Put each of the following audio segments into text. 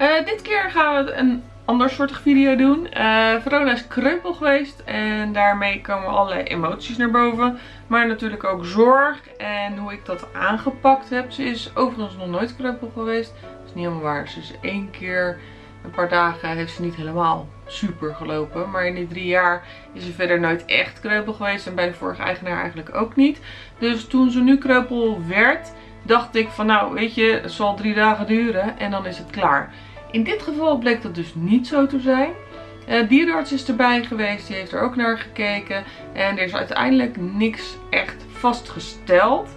Uh, dit keer gaan we een ander soortig video doen. Uh, Verona is kreupel geweest en daarmee komen allerlei emoties naar boven. Maar natuurlijk ook zorg en hoe ik dat aangepakt heb. Ze is overigens nog nooit kreupel geweest. Dat is niet helemaal waar. Ze is één keer, een paar dagen heeft ze niet helemaal super gelopen. Maar in die drie jaar is ze verder nooit echt kreupel geweest. En bij de vorige eigenaar eigenlijk ook niet. Dus toen ze nu kreupel werd, dacht ik van nou weet je, het zal drie dagen duren en dan is het klaar. In dit geval bleek dat dus niet zo te zijn. Uh, dierenarts is erbij geweest, die heeft er ook naar gekeken. En er is uiteindelijk niks echt vastgesteld.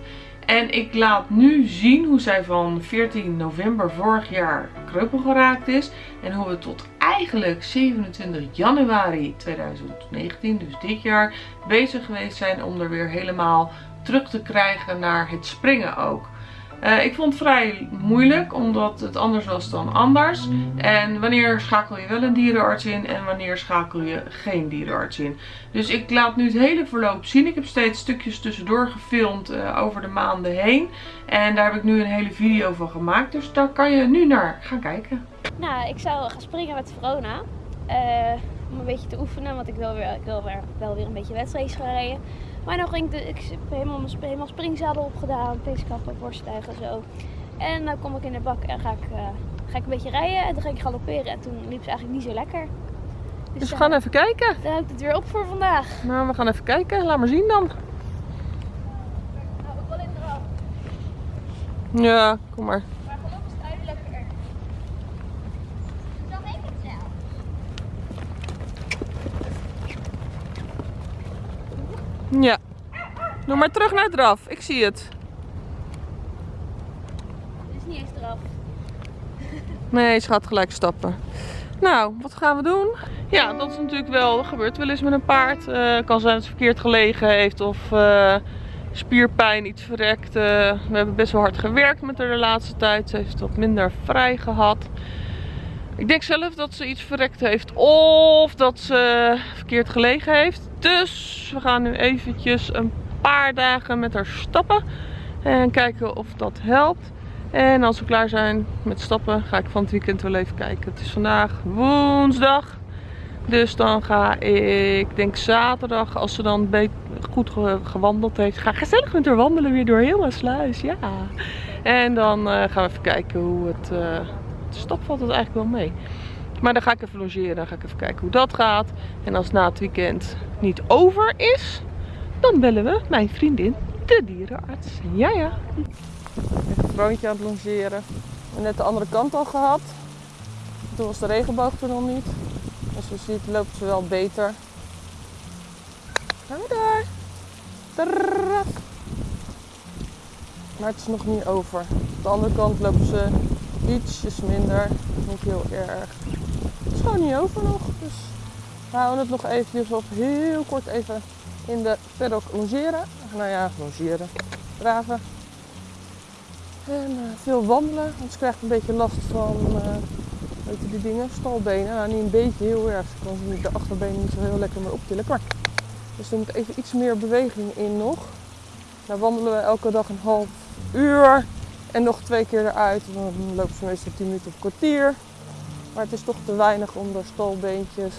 En ik laat nu zien hoe zij van 14 november vorig jaar kreupel geraakt is. En hoe we tot eigenlijk 27 januari 2019, dus dit jaar, bezig geweest zijn om er weer helemaal terug te krijgen naar het springen ook. Uh, ik vond het vrij moeilijk, omdat het anders was dan anders. En wanneer schakel je wel een dierenarts in en wanneer schakel je geen dierenarts in. Dus ik laat nu het hele verloop zien. Ik heb steeds stukjes tussendoor gefilmd uh, over de maanden heen. En daar heb ik nu een hele video van gemaakt. Dus daar kan je nu naar gaan kijken. Nou, ik zou gaan springen met Verona. Uh, om een beetje te oefenen, want ik wil, weer, ik wil weer, wel weer een beetje wedstrijdjes gaan rijden. Maar dan ging ik, de, ik heb helemaal, helemaal springzadel opgedaan, peeskappen, borststijgen en zo. En dan kom ik in de bak en ga ik, uh, ga ik een beetje rijden en dan ga ik galopperen. En toen liep ze eigenlijk niet zo lekker. Dus, dus we gaan even kijken. Dan houdt het weer op voor vandaag. Nou, we gaan even kijken. Laat maar zien dan. Nou, ik wil in eraf. Ja, kom maar. Maar geloof is het lekker. Dan weet ik het zelf. Ja. Doe maar terug naar draf. Ik zie het. Het is niet eens eraf. Nee, ze gaat gelijk stappen. Nou, wat gaan we doen? Ja, dat is natuurlijk wel, dat gebeurt wel eens met een paard. Uh, kan zijn dat het verkeerd gelegen heeft of uh, spierpijn, iets verrekt. Uh, we hebben best wel hard gewerkt met haar de laatste tijd. Ze heeft wat minder vrij gehad. Ik denk zelf dat ze iets verrekt heeft of dat ze verkeerd gelegen heeft. Dus we gaan nu eventjes een paar dagen met haar stappen. En kijken of dat helpt. En als we klaar zijn met stappen ga ik van het weekend wel even kijken. Het is vandaag woensdag. Dus dan ga ik, denk zaterdag, als ze dan goed gewandeld heeft, ga gezellig met haar wandelen weer door heel sluis. Ja. En dan uh, gaan we even kijken hoe het... Uh, de stap valt het eigenlijk wel mee. Maar dan ga ik even logeren. Dan ga ik even kijken hoe dat gaat. En als na het weekend niet over is, dan bellen we mijn vriendin, de dierenarts. Ja, ja. Even kroontje aan het logeren. We net de andere kant al gehad. Toen was de regenboog er nog niet. Als je ziet loopt ze wel beter. Gaan we daar. Maar het is nog niet over. Op de andere kant lopen ze ietsjes minder. Niet heel erg. Het is gewoon niet over nog. Dus we houden het nog eventjes op heel kort even in de paddock logeren. Nou ja, logeren. Draven. En uh, veel wandelen. Anders krijg ik een beetje last van uh, weet je, die dingen, stalbenen. Nou, niet een beetje, heel erg. Ik kan ze de achterbenen niet zo heel lekker meer optillen. Maar, dus er moet even iets meer beweging in nog. Nou wandelen we elke dag een half uur. En nog twee keer eruit. Dan lopen ze meestal 10 minuten of kwartier. Maar het is toch te weinig om de stalbeentjes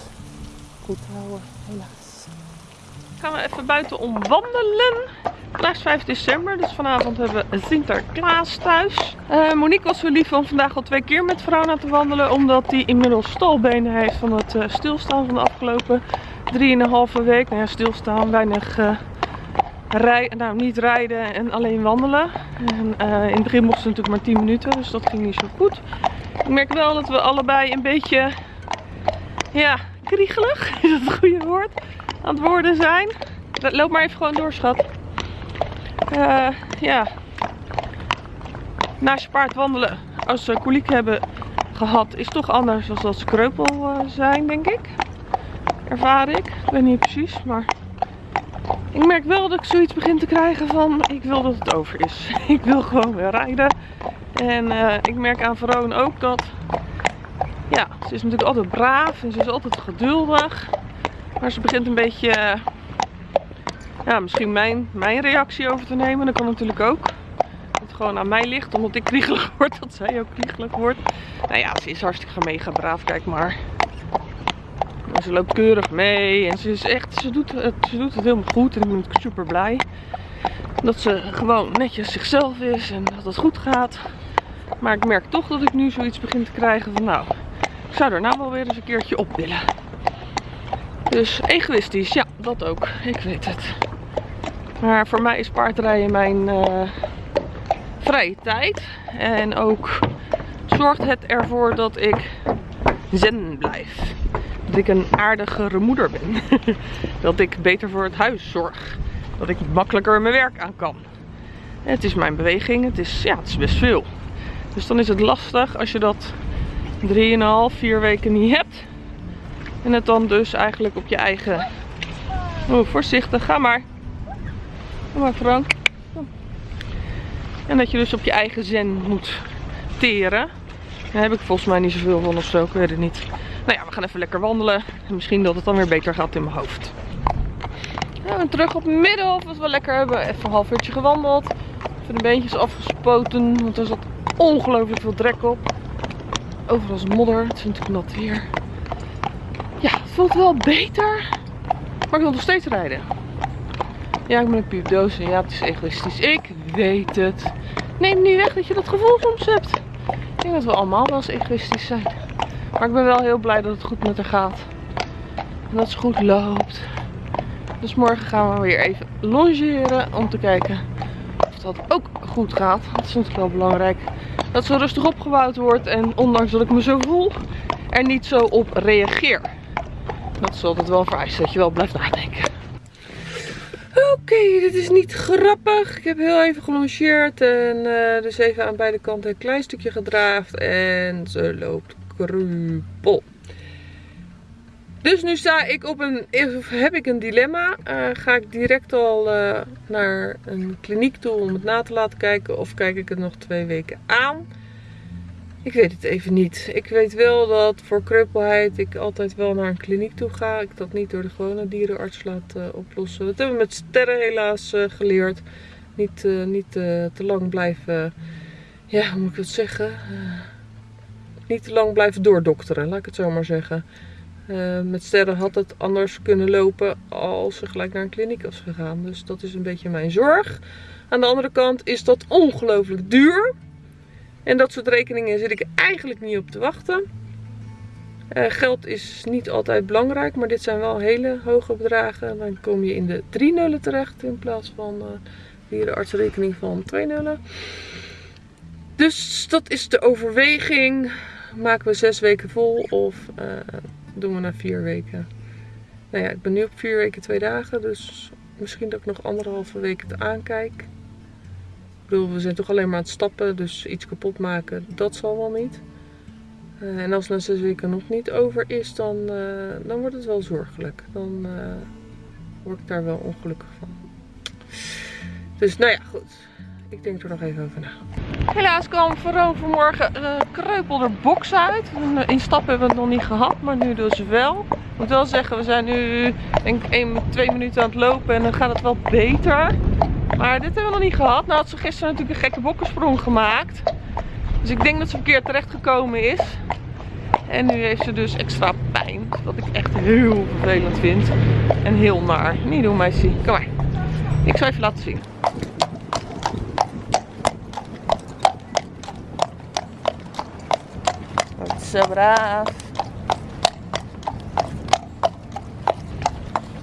goed te houden, helaas. Gaan we even buiten om wandelen. Vandaag is 5 december, dus vanavond hebben we Sinterklaas thuis. Uh, Monique was wel lief van vandaag al twee keer met Verona te wandelen. Omdat hij inmiddels stalbenen heeft van het uh, stilstaan van de afgelopen 3,5 week. Nou ja, stilstaan, weinig... Uh, Rij, nou, niet rijden en alleen wandelen. En, in het begin mochten ze natuurlijk maar 10 minuten, dus dat ging niet zo goed. Ik merk wel dat we allebei een beetje, ja, kriegelig, is dat het goede woord, aan het worden zijn. Loop maar even gewoon door, schat. Uh, ja. Naast je paard wandelen, als ze koliek hebben gehad, is toch anders dan als ze kreupel uh, zijn, denk ik. Ervaar ik. Ik weet niet precies, maar ik merk wel dat ik zoiets begin te krijgen van ik wil dat het over is. Ik wil gewoon weer rijden. En uh, ik merk aan Veroon ook dat ja, ze is natuurlijk altijd braaf en ze is altijd geduldig. Maar ze begint een beetje uh, ja, misschien mijn, mijn reactie over te nemen. Dat kan natuurlijk ook. Dat gewoon aan mij ligt. Omdat ik kriegelig word. Dat zij ook kriegelig wordt. Nou ja, ze is hartstikke mega braaf. Kijk maar. En ze loopt keurig mee. En ze is echt, ze doet, het, ze doet het helemaal goed. En ik ben super blij. Dat ze gewoon netjes zichzelf is. En dat het goed gaat. Maar ik merk toch dat ik nu zoiets begin te krijgen van nou, ik zou er nou wel weer eens een keertje op willen. Dus egoïstisch, ja, dat ook. Ik weet het. Maar voor mij is paardrijden mijn uh, vrije tijd. En ook zorgt het ervoor dat ik zen blijf. Dat ik een aardigere moeder ben. dat ik beter voor het huis zorg. Dat ik makkelijker mijn werk aan kan. Het is mijn beweging. Het is, ja, het is best veel. Dus dan is het lastig als je dat 3,5, 4 weken niet hebt. En het dan dus eigenlijk op je eigen... Oh, voorzichtig, ga maar. Kom maar Frank. En dat je dus op je eigen zen moet teren. Daar heb ik volgens mij niet zoveel van of zo, ik weet het niet. Nou ja, we gaan even lekker wandelen. En misschien dat het dan weer beter gaat in mijn hoofd. Ja, terug op Middelhof was wel lekker. Hebben even een half uurtje gewandeld. Even de beentjes afgespoten, want er zat ongelooflijk veel drek op. Overal is modder. Het is natuurlijk nat weer. Ja, het voelt wel beter. Maar ik wil nog steeds rijden. Ja, ik ben een piepdoos en ja, het is egoïstisch. Ik weet het. Neem niet weg dat je dat gevoel soms hebt. Ik denk dat we allemaal wel eens egoïstisch zijn. Maar ik ben wel heel blij dat het goed met haar gaat. En dat ze goed loopt. Dus morgen gaan we weer even longeren om te kijken of dat ook goed gaat. Dat is natuurlijk wel belangrijk dat ze rustig opgebouwd wordt. En ondanks dat ik me zo voel, er niet zo op reageer. Dat is altijd wel vereist dat je wel blijft nadenken. Oké, dit is niet grappig. Ik heb heel even gelongeerd en uh, dus even aan beide kanten een klein stukje gedraafd. En ze loopt krupel. Dus nu sta ik op een, heb ik een dilemma. Uh, ga ik direct al uh, naar een kliniek toe om het na te laten kijken of kijk ik het nog twee weken aan? Ik weet het even niet. Ik weet wel dat voor kreupelheid ik altijd wel naar een kliniek toe ga. Ik dat niet door de gewone dierenarts laat uh, oplossen. Dat hebben we met sterren helaas geleerd. Niet, niet te lang blijven, ja hoe moet ik dat zeggen? Niet te lang blijven doordokteren, laat ik het zo maar zeggen. Uh, met sterren had het anders kunnen lopen als ze gelijk naar een kliniek was gegaan. Dus dat is een beetje mijn zorg. Aan de andere kant is dat ongelooflijk duur. En dat soort rekeningen zit ik eigenlijk niet op te wachten. Uh, geld is niet altijd belangrijk, maar dit zijn wel hele hoge bedragen. Dan kom je in de drie nullen terecht in plaats van uh, hier de artsrekening van twee nullen. Dus dat is de overweging. Maken we zes weken vol of doen we na vier weken. Nou ja, ik ben nu op vier weken twee dagen, dus misschien dat ik nog anderhalve week het aankijk. Ik bedoel, we zijn toch alleen maar aan het stappen, dus iets kapot maken, dat zal wel niet. Uh, en als na zes weken nog niet over is, dan, uh, dan wordt het wel zorgelijk. Dan word ik daar wel ongelukkig van. Dus nou ja, goed. Ik denk er nog even over na. Helaas kwam Veroon vanmorgen een uh, kreupelde box uit. In stap hebben we het nog niet gehad, maar nu dus wel. Ik moet wel zeggen, we zijn nu denk ik 1, 2 minuten aan het lopen en dan gaat het wel beter. Maar dit hebben we nog niet gehad. Nou had ze gisteren natuurlijk een gekke bokkensprong gemaakt. Dus ik denk dat ze verkeerd terecht gekomen is. En nu heeft ze dus extra pijn. Wat ik echt heel vervelend vind. En heel naar. Niet doen meisje. Kom maar. Ik zal even laten zien.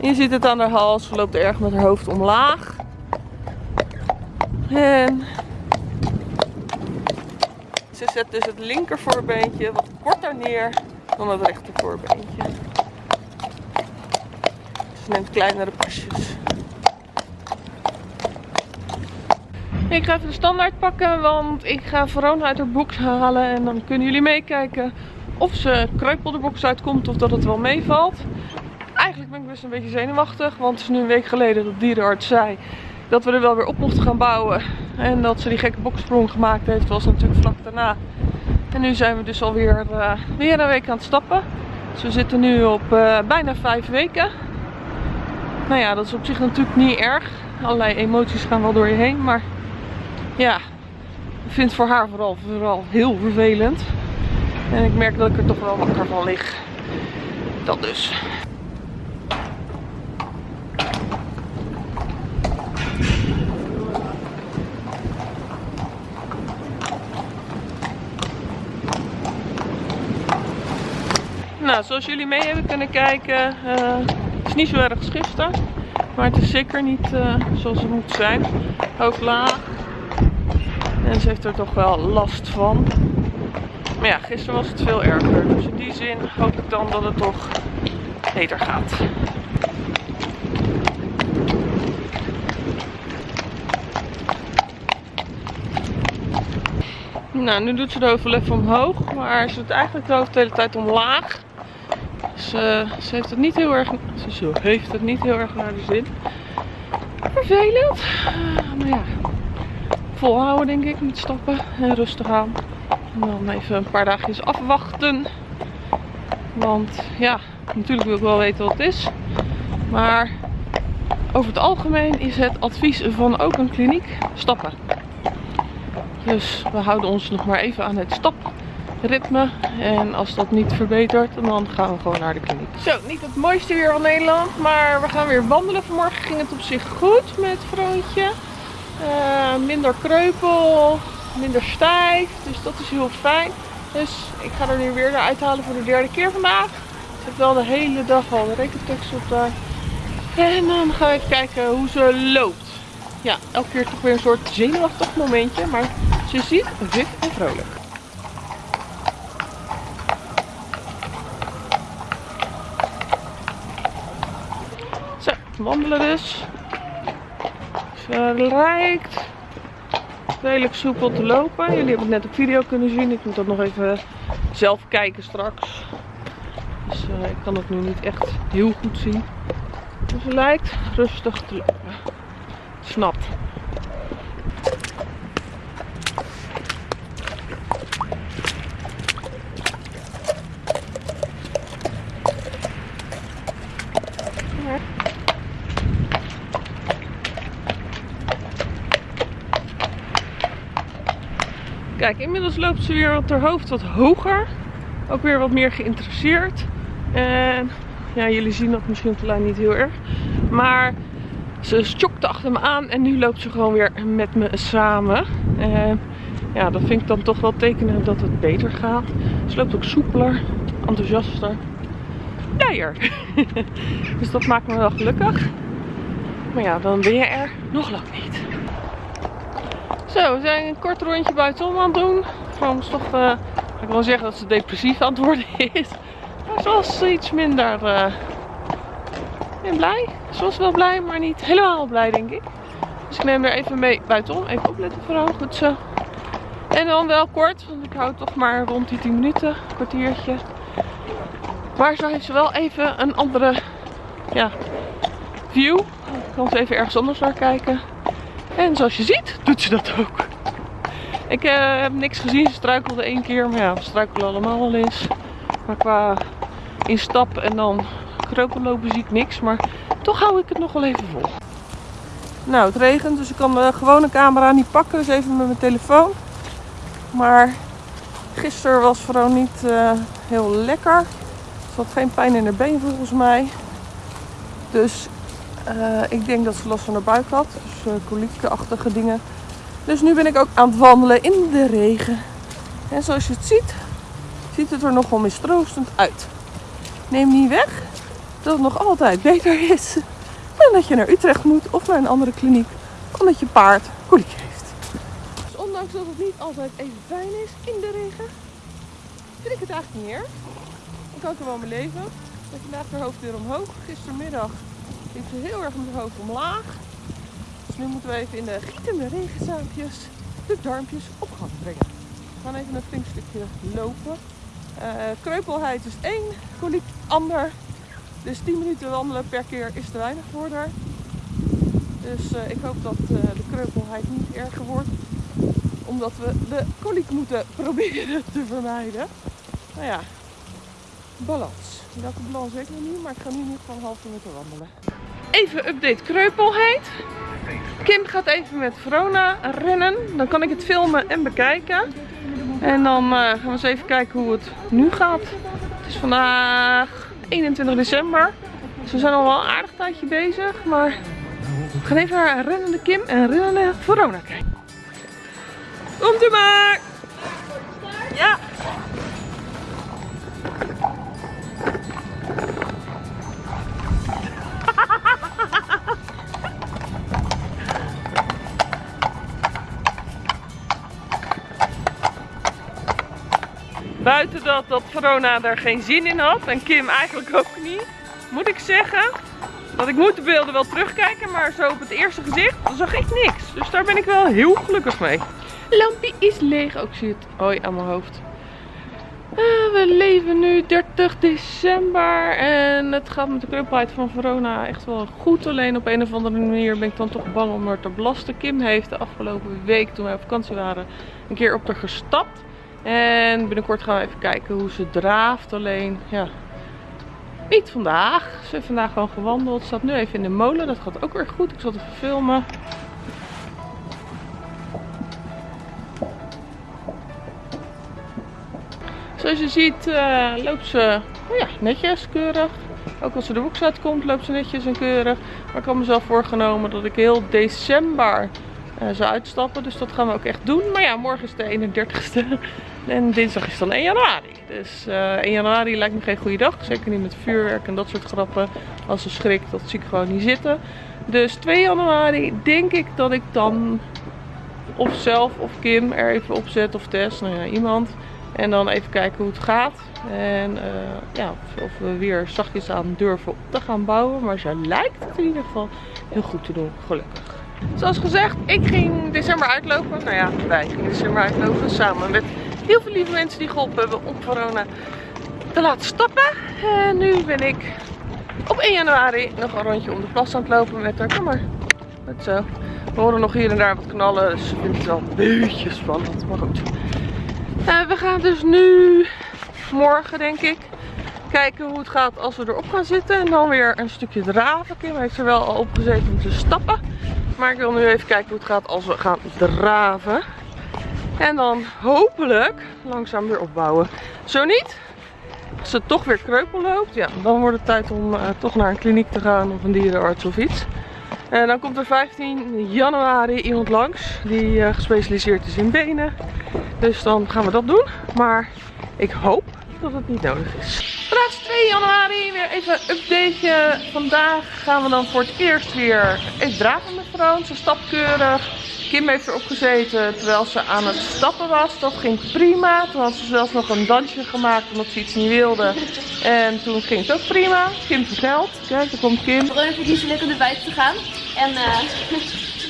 Je ziet het aan haar hals. Ze loopt erg met haar hoofd omlaag. En ze zet dus het linker voorbeentje wat korter neer dan het rechter voorbeentje. Ze neemt kleinere pasjes. Ik ga even de standaard pakken, want ik ga Verona uit haar box halen. En dan kunnen jullie meekijken of ze kreupel de box uitkomt of dat het wel meevalt. Eigenlijk ben ik best een beetje zenuwachtig, want het is nu een week geleden dat dierenarts zei dat we er wel weer op mochten gaan bouwen. En dat ze die gekke boksprong gemaakt heeft, was natuurlijk vlak daarna. En nu zijn we dus alweer uh, weer een week aan het stappen. Dus we zitten nu op uh, bijna vijf weken. Nou ja, dat is op zich natuurlijk niet erg. Allerlei emoties gaan wel door je heen, maar ja, Ik vind het voor haar vooral, vooral heel vervelend. En ik merk dat ik er toch wel wakker van lig. Dat dus. Nou, zoals jullie mee hebben kunnen kijken, uh, is niet zo erg gisteren. Maar het is zeker niet uh, zoals het moet zijn. Hoofd laag. En ze heeft er toch wel last van. Maar ja, gisteren was het veel erger. Dus in die zin hoop ik dan dat het toch beter gaat. Nou, nu doet ze de hoofd omhoog. Maar ze doet eigenlijk de hoofd de hele tijd omlaag. Dus uh, ze heeft het niet heel erg, ze heeft het niet heel erg naar de zin. Vervelend. Volhouden denk ik met stappen en rustig aan. En dan even een paar dagjes afwachten. Want ja, natuurlijk wil ik wel weten wat het is. Maar over het algemeen is het advies van ook een kliniek stappen. Dus we houden ons nog maar even aan het stapritme. En als dat niet verbetert, dan gaan we gewoon naar de kliniek. Zo, niet het mooiste weer van Nederland. Maar we gaan weer wandelen. Vanmorgen ging het op zich goed met Vroontje. Uh, minder kreupel, minder stijf. Dus dat is heel fijn. Dus ik ga er nu weer naar uithalen voor de derde keer vandaag. Ik heb wel de hele dag al de rekentekst op daar. En dan gaan we even kijken hoe ze loopt. Ja, elke keer toch weer een soort zenuwachtig momentje. Maar ze ziet wit en vrolijk. Zo, wandelen dus. Ze lijkt redelijk soepel te lopen. Jullie hebben het net op video kunnen zien. Ik moet dat nog even zelf kijken straks. Dus uh, ik kan het nu niet echt heel goed zien. Dus ze lijkt rustig te lopen. Snapt. Kijk, inmiddels loopt ze weer op haar hoofd wat hoger. Ook weer wat meer geïnteresseerd. En ja, jullie zien dat misschien op de lijn niet heel erg. Maar ze stokte achter me aan en nu loopt ze gewoon weer met me samen. En ja, dat vind ik dan toch wel tekenen dat het beter gaat. Ze loopt ook soepeler, enthousiaster, blijer. dus dat maakt me wel gelukkig. Maar ja, dan ben je er nog lang niet. Zo, we zijn een kort rondje buitenom aan het doen. Vrouw is toch, ga ik wel zeggen dat ze depressief aan het worden is. Maar ze was iets minder uh, blij. Ze was wel blij, maar niet helemaal blij denk ik. Dus ik neem er even mee buitenom. Even opletten vrouw, goed zo. En dan wel kort, want ik hou toch maar rond die 10 minuten, een kwartiertje. Maar zo heeft ze wel even een andere ja, view. Ik kan ze even ergens anders naar kijken. En zoals je ziet, doet ze dat ook. Ik uh, heb niks gezien, ze struikelde één keer. Maar ja, we struikelen allemaal wel eens. Maar qua instap en dan kreupellopen zie ik niks. Maar toch hou ik het nog wel even vol. Nou, het regent, dus ik kan de gewone camera niet pakken. Dus even met mijn telefoon. Maar gisteren was vooral niet uh, heel lekker. Ze had geen pijn in haar been volgens mij. Dus uh, ik denk dat ze last van haar buik had. Dus uh, koliekachtige dingen. Dus nu ben ik ook aan het wandelen in de regen. En zoals je het ziet, ziet het er nogal mistroostend uit. Neem niet weg dat het nog altijd beter is dan dat je naar Utrecht moet of naar een andere kliniek. Omdat je paard koliek heeft. Dus ondanks dat het niet altijd even fijn is in de regen, vind ik het eigenlijk niet erg. Ik kan er wel mijn leven. Ik vandaag haar hoofd weer omhoog. Gistermiddag liep ze heel erg met haar hoofd omlaag. Dus nu moeten we even in de gietende regenzaampjes de darmpjes op gang brengen. We gaan even een flink stukje lopen. Uh, kreupelheid is één, koliek ander. Dus 10 minuten wandelen per keer is te weinig voor haar. Dus uh, ik hoop dat uh, de kreupelheid niet erger wordt. Omdat we de koliek moeten proberen te vermijden. Nou ja, balans. Welke balans weet ik nog niet, maar ik ga nu niet van een half minuut wandelen. Even update kreupelheid. Kim gaat even met Verona rennen. Dan kan ik het filmen en bekijken. En dan uh, gaan we eens even kijken hoe het nu gaat. Het is vandaag 21 december. Dus we zijn al wel een aardig tijdje bezig. Maar we gaan even naar rennende Kim en rennende Verona kijken. Komt u maar! Ja! Dat, Verona er geen zin in had en Kim eigenlijk ook niet, moet ik zeggen dat ik moet de beelden wel terugkijken, maar zo op het eerste gezicht zag ik niks. Dus daar ben ik wel heel gelukkig mee. Lampje is leeg. Ook zie het ooi aan mijn hoofd. Ah, we leven nu 30 december en het gaat met de kreupelheid van Verona echt wel goed. Alleen op een of andere manier ben ik dan toch bang om er te belasten. Kim heeft de afgelopen week toen wij op vakantie waren een keer op haar gestapt. En binnenkort gaan we even kijken hoe ze draaft. Alleen, ja, niet vandaag. Ze heeft vandaag gewoon gewandeld. Staat nu even in de molen. Dat gaat ook weer goed. Ik zal het even filmen. Zoals je ziet uh, loopt ze oh ja, netjes, keurig. Ook als ze de box uitkomt loopt ze netjes en keurig. Maar ik had mezelf voorgenomen dat ik heel december uh, zou uitstappen. Dus dat gaan we ook echt doen. Maar ja, morgen is de 31ste. En dinsdag is dan 1 januari. Dus uh, eh, 1 januari lijkt me geen goede dag. Zeker niet met vuurwerk en dat soort grappen. Als ze schrikt, dat zie ik gewoon niet zitten. Dus 2 januari denk ik dat ik dan of zelf of Kim er even op zet of Tess. Nou ja, iemand. En dan even kijken hoe het gaat. En uh, ja, of we weer zachtjes aan durven op te gaan bouwen. Maar ze lijkt het in ieder geval heel goed te doen, gelukkig. Zoals gezegd, ik ging december uitlopen. Nou ja, wij gingen december uitlopen samen met heel veel lieve mensen die geholpen hebben om corona te laten stappen. En nu ben ik op 1 januari nog een rondje om de plas aan het lopen met haar. Kom maar. Goed zo. We horen nog hier en daar wat knallen, dus ik vind het wel een beetje spannend. Maar goed. Uh, we gaan dus nu, morgen denk ik, kijken hoe het gaat als we erop gaan zitten. En dan weer een stukje draven. Kim heeft er wel al op gezeten om te stappen. Maar ik wil nu even kijken hoe het gaat als we gaan draven. En dan hopelijk langzaam weer opbouwen. Zo niet, als het toch weer kreupel loopt, ja, dan wordt het tijd om uh, toch naar een kliniek te gaan of een dierenarts of iets. En dan komt er 15 januari iemand langs die uh, gespecialiseerd is in benen. Dus dan gaan we dat doen. Maar ik hoop dat het niet nodig is. Vandaag is 2 januari, weer even een updateje. Vandaag gaan we dan voor het eerst weer even draven met Frans. Ze stapt keurig. Kim heeft erop gezeten terwijl ze aan het stappen was. Dat ging prima. Toen had ze zelfs nog een dansje gemaakt omdat ze iets niet wilde. En toen ging het ook prima. Kim vertelt. Kijk, daar komt Kim. Niet zo leuk om naar buiten te gaan. En uh,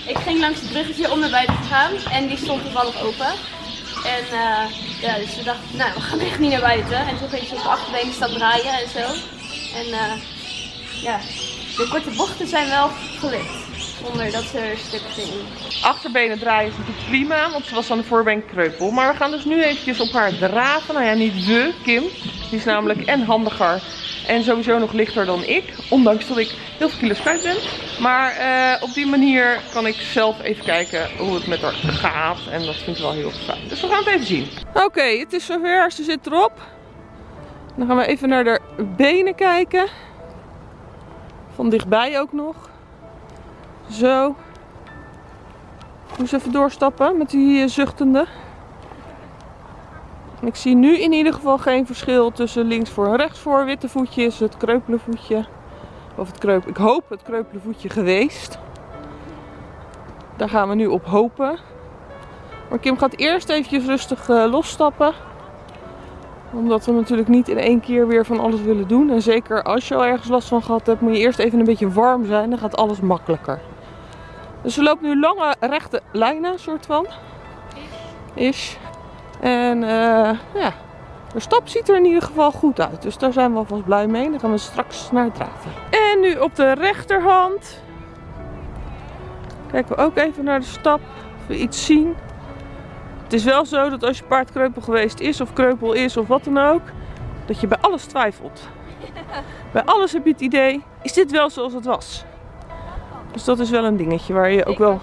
ik ging langs het bruggetje om naar buiten te gaan. En die stond toevallig open. En uh, ja, dus we dachten, nou, we gaan echt niet naar buiten. En toen ging ze op de achterbenen staan draaien en zo. En uh, ja, de korte bochten zijn wel gelukt. Zonder dat ze er stuk ging. Achterbenen draaien is natuurlijk prima, want ze was aan de voorbeen kreupel. Maar we gaan dus nu eventjes op haar draven. Nou ja, niet we, Kim. Die is namelijk en handiger en sowieso nog lichter dan ik. Ondanks dat ik heel veel kilo's kwijt ben. Maar uh, op die manier kan ik zelf even kijken hoe het met haar gaat. En dat vind ik wel heel fijn. Dus we gaan het even zien. Oké, het is zover. Ze zit erop. Dan gaan we even naar de benen kijken. Van dichtbij ook nog. Zo. Moet even doorstappen met die eh, zuchtende. Ik zie nu in ieder geval geen verschil tussen links voor en rechts voor. Witte voetje is het kreupele voetje. Of het kreup, ik hoop het kreupele voetje geweest. Daar gaan we nu op hopen. Maar Kim gaat eerst eventjes rustig uh, losstappen. Omdat we natuurlijk niet in één keer weer van alles willen doen. En zeker als je al ergens last van gehad hebt, moet je eerst even een beetje warm zijn. Dan gaat alles makkelijker. Dus we lopen nu lange rechte lijnen, soort van. Is. En uh, ja, de stap ziet er in ieder geval goed uit. Dus daar zijn we alvast blij mee. Dan gaan we straks naar het draven. En nu op de rechterhand. Kijken we ook even naar de stap. Of we iets zien. Het is wel zo dat als je paard kreupel geweest is of kreupel is of wat dan ook. Dat je bij alles twijfelt. Bij alles heb je het idee, is dit wel zoals het was? Dus dat is wel een dingetje waar je ook wel... er.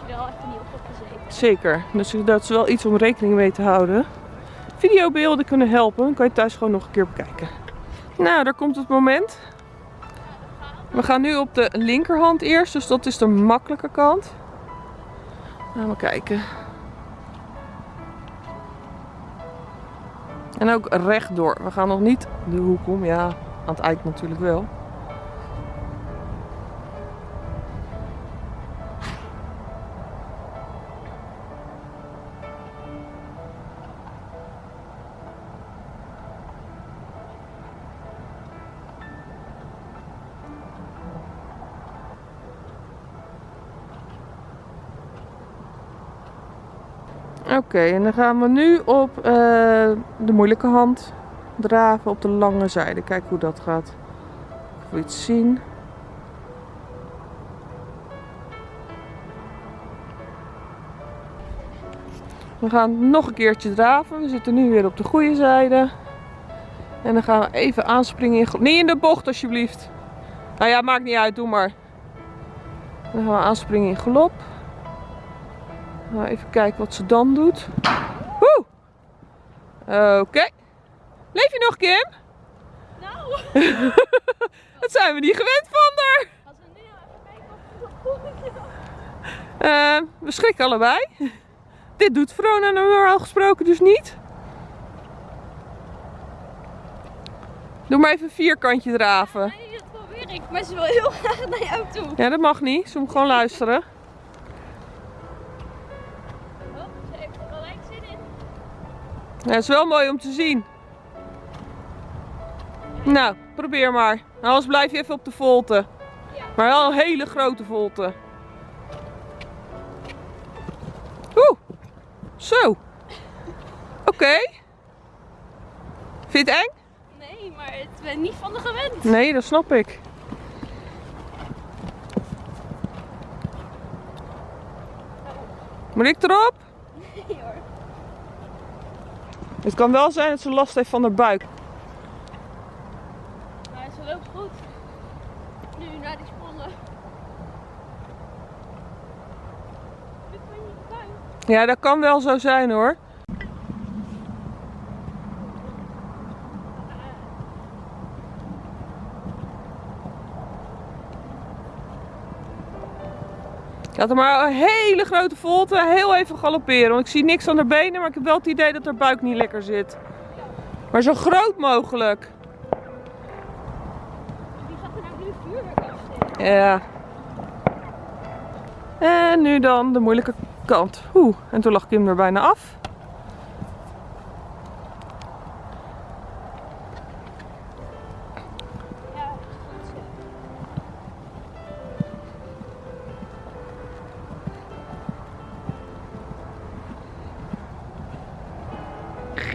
Zeker. Dus dat is wel iets om rekening mee te houden. Videobeelden kunnen helpen. Dan kan je thuis gewoon nog een keer bekijken. Nou, daar komt het moment. We gaan nu op de linkerhand eerst. Dus dat is de makkelijke kant. Gaan we kijken. En ook rechtdoor. We gaan nog niet de hoek om. Ja, aan het eind natuurlijk wel. Oké, en dan gaan we nu op eh, de moeilijke hand draven op de lange zijde. Kijk hoe dat gaat. Of iets zien. We gaan nog een keertje draven. We zitten nu weer op de goede zijde. En dan gaan we even aanspringen in... Niet in de bocht alsjeblieft. Nou ja, maakt niet uit. Doe maar. Dan gaan we aanspringen in galop. Nou, even kijken wat ze dan doet. Woe! Oké. Leef je nog, Kim? Nou, Dat zijn we niet gewend van haar. als we nu even kijken goed is. Eh, we schrikken allebei. Dit doet Verona normaal gesproken dus niet. Doe maar even een vierkantje draven. Nee, dat probeer ik. Maar ze wil heel graag naar jou toe. Ja, dat mag niet. Ze moet gewoon luisteren. Ja, dat is wel mooi om te zien. Nou, probeer maar. Anders blijf je even op de volte. Maar wel een hele grote volte. Oeh, zo. Oké. Vind je het eng? Nee, maar het ben niet van de gewend. Nee, dat snap ik. Moet ik erop? Nee hoor. Het kan wel zijn dat ze last heeft van haar buik. Maar ze loopt goed. Nu naar die sprongen. Ja, dat kan wel zo zijn hoor. Ik had er maar een hele grote volte, heel even galopperen. Want ik zie niks aan haar benen, maar ik heb wel het idee dat haar buik niet lekker zit. Maar zo groot mogelijk. Die gaat er nou nu vuurwerk afsteken. Ja. En nu dan de moeilijke kant. Oeh, en toen lag Kim er bijna af.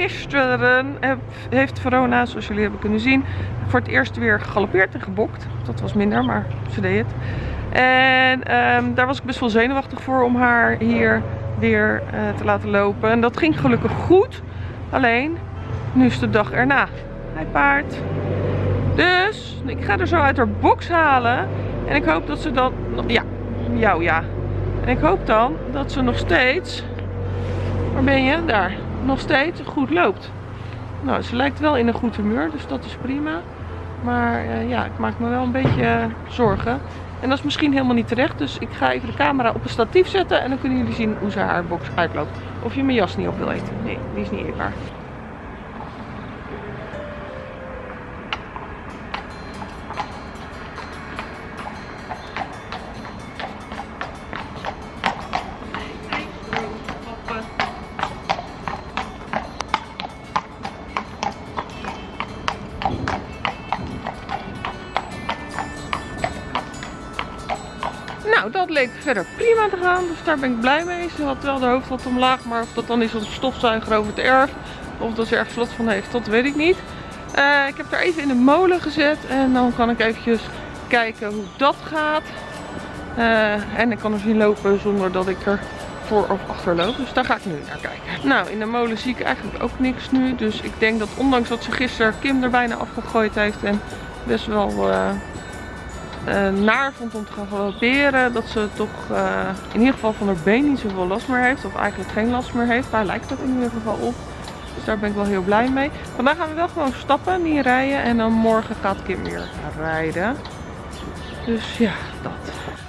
Gisteren heeft Verona, zoals jullie hebben kunnen zien, voor het eerst weer gegalopeerd en gebokt. Dat was minder, maar ze deed het. En ehm, daar was ik best wel zenuwachtig voor om haar hier weer eh, te laten lopen. En dat ging gelukkig goed. Alleen, nu is de dag erna. Hij paard. Dus, ik ga er zo uit haar box halen. En ik hoop dat ze dan... Ja, jou ja. En ik hoop dan dat ze nog steeds... Waar ben je? Daar. Nog steeds goed loopt. Nou, ze lijkt wel in een goed humeur, dus dat is prima. Maar eh, ja, ik maak me wel een beetje eh, zorgen. En dat is misschien helemaal niet terecht. Dus ik ga even de camera op een statief zetten. En dan kunnen jullie zien hoe ze haar box uitloopt. Of je mijn jas niet op wil eten. Nee, die is niet eetbaar. Verder prima te gaan, dus daar ben ik blij mee. Ze had wel de hoofd wat omlaag, maar of dat dan is om stofzuiger over het erf, of dat ze ergens last van heeft, dat weet ik niet. Eh, ik heb haar even in de molen gezet en dan kan ik eventjes kijken hoe dat gaat. Eh, en ik kan er zien lopen zonder dat ik er voor of achter loop, dus daar ga ik nu naar kijken. Nou, in de molen zie ik eigenlijk ook niks nu, dus ik denk dat ondanks dat ze gisteren Kim er bijna afgegooid heeft en best wel... eh, uh, naar vond om te gaan galopperen. Dat ze toch uh, in ieder geval van haar been niet zoveel last meer heeft. Of eigenlijk geen last meer heeft. Daar lijkt het in ieder geval op. Dus daar ben ik wel heel blij mee. Vandaag gaan we wel gewoon stappen, niet rijden. En dan morgen gaat Kim weer rijden. Dus ja, dat.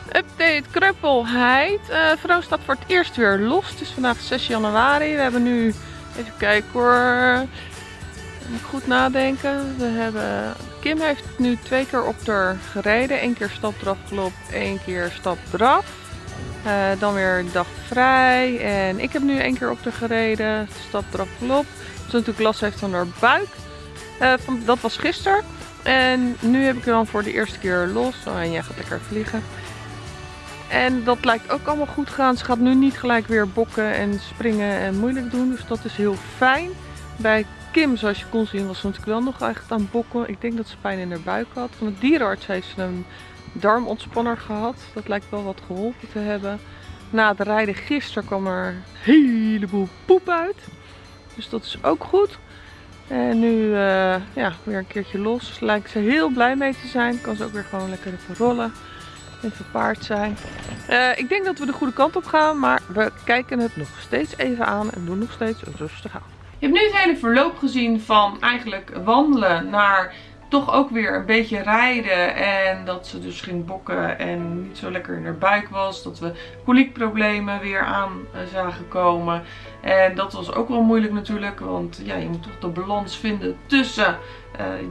Update kreupelheid. Uh, vrouw staat voor het eerst weer los. Het is vandaag 6 januari. We hebben nu, even kijken hoor. Moet goed nadenken. We hebben, Kim heeft nu twee keer op haar gereden. Eén keer stap eraf gelopen, één keer stap eraf. Uh, dan weer dag vrij. En ik heb nu één keer op haar gereden. Stap eraf gelopen. Ze natuurlijk last heeft van haar buik. Uh, van, dat was gisteren. En nu heb ik hem voor de eerste keer los. Oh, en jij gaat lekker vliegen. En dat lijkt ook allemaal goed gaan. Ze gaat nu niet gelijk weer bokken en springen en moeilijk doen. Dus dat is heel fijn. Bij Kim, zoals je kon zien, was natuurlijk wel nog echt aan bokken. Ik denk dat ze pijn in haar buik had. Van de dierenarts heeft ze een darmontspanner gehad. Dat lijkt wel wat geholpen te hebben. Na het rijden gisteren kwam er een heleboel poep uit. Dus dat is ook goed. En nu uh, ja, weer een keertje los. Lijkt ze heel blij mee te zijn. Kan ze ook weer gewoon lekker even rollen. Even paard zijn. Uh, ik denk dat we de goede kant op gaan. Maar we kijken het nog steeds even aan. En doen nog steeds rustig aan. Je hebt nu het hele verloop gezien van eigenlijk wandelen naar toch ook weer een beetje rijden. En dat ze dus ging bokken en niet zo lekker in haar buik was. Dat we koliekproblemen weer aan eh, zagen komen. En dat was ook wel moeilijk natuurlijk. Want ja, je moet toch de balans vinden tussen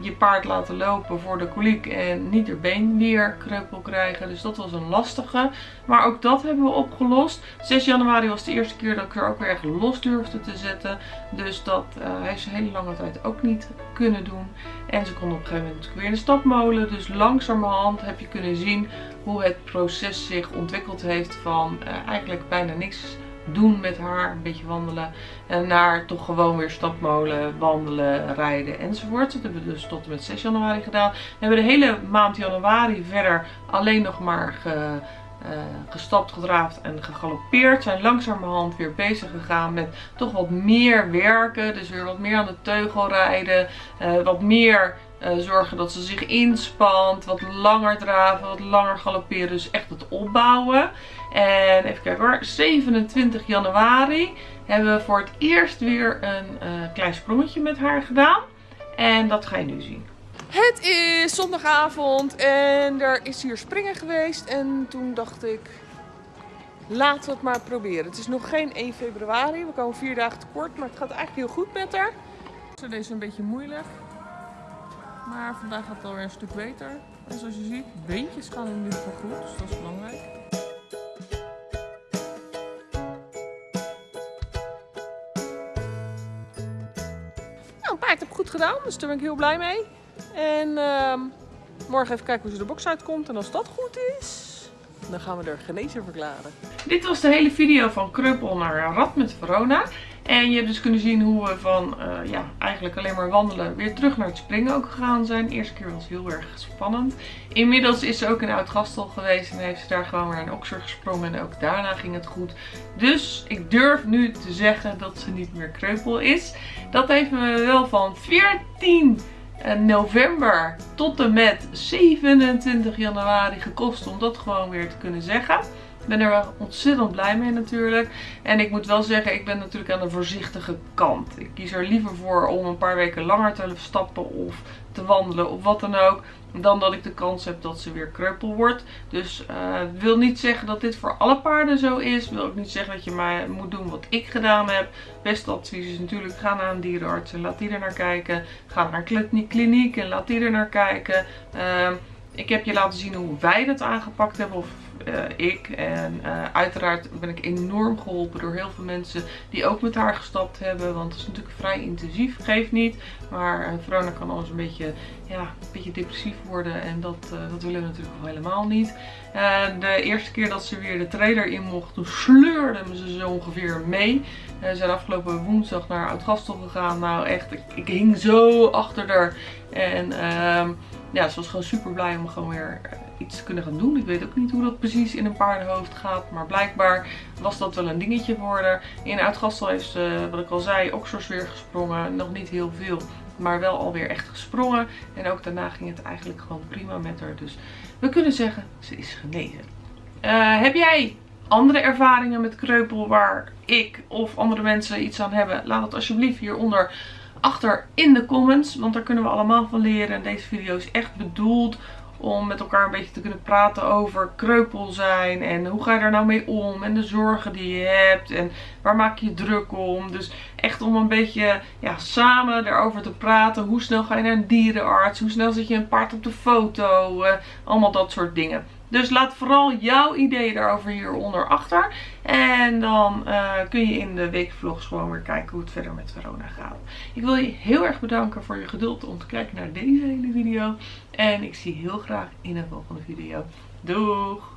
je paard laten lopen voor de koliek en niet er been weer kreupel krijgen. Dus dat was een lastige. Maar ook dat hebben we opgelost. 6 januari was de eerste keer dat ik er ook weer echt los durfde te zetten. Dus dat uh, heeft ze hele lange tijd ook niet kunnen doen. En ze kon op een gegeven moment weer in de stapmolen. Dus langzamerhand heb je kunnen zien hoe het proces zich ontwikkeld heeft van uh, eigenlijk bijna niks doen met haar. Een beetje wandelen. En naar toch gewoon weer stapmolen, wandelen, rijden enzovoort. Dat hebben we dus tot en met 6 januari gedaan. We hebben de hele maand januari verder alleen nog maar ge, uh, gestapt, gedraafd en gegalopeerd. Zijn langzamerhand weer bezig gegaan met toch wat meer werken. Dus weer wat meer aan de teugel rijden. Uh, wat meer uh, zorgen dat ze zich inspant. Wat langer draven, wat langer galopperen. Dus echt het opbouwen. En even kijken hoor. 27 januari hebben we voor het eerst weer een uh, klein sprongetje met haar gedaan. En dat ga je nu zien. Het is zondagavond en er is hier springen geweest. En toen dacht ik, laten we het maar proberen. Het is nog geen 1 februari. We komen vier dagen tekort, maar het gaat eigenlijk heel goed met haar. Deze is een beetje moeilijk. Maar vandaag gaat het alweer een stuk beter. En zoals je ziet, beentjes gaan in ieder geval goed. Dus dat is belangrijk. Nou, paard heb goed gedaan. Dus daar ben ik heel blij mee. En uh, morgen even kijken hoe ze de box uitkomt. En als dat goed is, dan gaan we er genezen verklaren. Dit was de hele video van Kruppel naar Rad met Verona. En je hebt dus kunnen zien hoe we van uh, ja, eigenlijk alleen maar wandelen weer terug naar het springen ook gegaan zijn. De eerste keer was heel erg spannend. Inmiddels is ze ook in Oud-Gastel geweest en heeft ze daar gewoon weer in Oxer gesprongen. En ook daarna ging het goed. Dus ik durf nu te zeggen dat ze niet meer kreupel is. Dat heeft me wel van 14 eh, november tot en met 27 januari gekost om dat gewoon weer te kunnen zeggen. Ben er wel ontzettend blij mee natuurlijk. En ik moet wel zeggen, ik ben natuurlijk aan de voorzichtige kant. Ik kies er liever voor om een paar weken langer te stappen of te wandelen of wat dan ook. Dan dat ik de kans heb dat ze weer kreupel wordt. Dus uh, wil niet zeggen dat dit voor alle paarden zo is. Wil ook niet zeggen dat je maar moet doen wat ik gedaan heb. Beste advies is natuurlijk ga naar een dierenarts en laat die er naar kijken. Ga naar een kliniek en laat die er naar kijken. Uh, ik heb je laten zien hoe wij dat aangepakt hebben. Of ik. En uh, uiteraard ben ik enorm geholpen door heel veel mensen die ook met haar gestapt hebben. Want het is natuurlijk vrij intensief. Geeft niet. Maar uh, Verona kan anders een beetje, ja, een beetje depressief worden. En dat, dat willen we natuurlijk helemaal niet. de eerste keer dat ze weer de trailer in mocht, toen sleurde ze zo ongeveer mee. Ze zijn afgelopen woensdag naar Oud-Gastel gegaan. Nou echt, ik, ik, hing zo achter haar. En ehm, ja, ze was gewoon super blij om gewoon weer iets kunnen gaan doen. Ik weet ook niet hoe dat precies in een paardenhoofd gaat. Maar blijkbaar was dat wel een dingetje voor haar. In Uitgastel heeft ze, wat ik al zei, oksels weer gesprongen. Nog niet heel veel. maar wel alweer echt gesprongen. En ook daarna ging het eigenlijk gewoon prima met haar. Dus we kunnen zeggen, ze is genezen. Uh, heb jij andere ervaringen met kreupel waar ik of andere mensen iets aan hebben? Laat het alsjeblieft hieronder achter in de comments. Want daar kunnen we allemaal van leren. En deze video is echt bedoeld om met elkaar een beetje te kunnen praten over kreupel zijn. En hoe ga je daar nou mee om. En de zorgen die je hebt. En waar maak je druk om. Dus echt om een beetje ja, samen erover te praten. Hoe snel ga je naar een dierenarts. Hoe snel zet je een paard op de foto. Uh, allemaal dat soort dingen. Dus laat vooral jouw ideeën daarover hieronder achter. En dan uh, kun je in de weekvlogs gewoon weer kijken hoe het verder met Verona gaat. Ik wil je heel erg bedanken voor je geduld om te kijken naar deze hele video. En ik zie heel graag in een volgende video. Doeg!